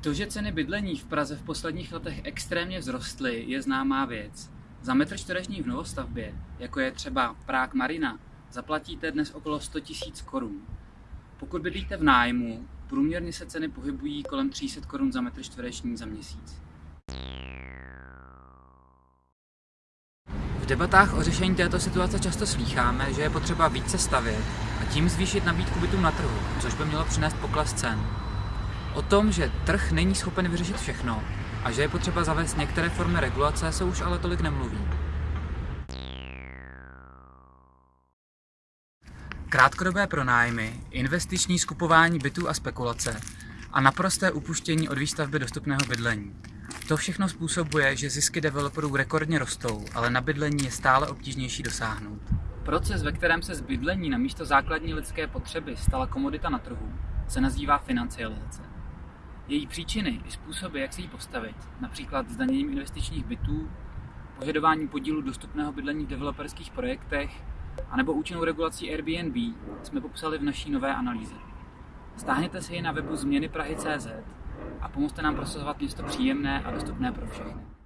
To, že ceny bydlení v Praze v posledních letech extrémně vzrostly, je známá věc. Za metr čtvereční v novostavbě, jako je třeba Prák Marina, zaplatíte dnes okolo 100 000 korun. Pokud bydlíte v nájmu, průměrně se ceny pohybují kolem 300 korun za metr čtvereční za měsíc. V debatách o řešení této situace často slýcháme, že je potřeba více stavět a tím zvýšit nabídku bytů na trhu, což by mělo přinést pokles cen. O tom, že trh není schopen vyřešit všechno a že je potřeba zavést některé formy regulace, se už ale tolik nemluví. Krátkodobé pronájmy, investiční skupování bytů a spekulace a naprosté upuštění od výstavby dostupného bydlení. To všechno způsobuje, že zisky developerů rekordně rostou, ale na bydlení je stále obtížnější dosáhnout. Proces, ve kterém se z bydlení na místo základní lidské potřeby stala komodita na trhu, se nazývá financializace. Její příčiny i způsoby, jak se jí postavit, například zdaněním investičních bytů, požadování podílu dostupného bydlení v developerských projektech, anebo účinnou regulací Airbnb, jsme popsali v naší nové analýze. Stáhněte si ji na webu změny Prahy.cz a pomozte nám prosazovat město příjemné a dostupné pro všechny.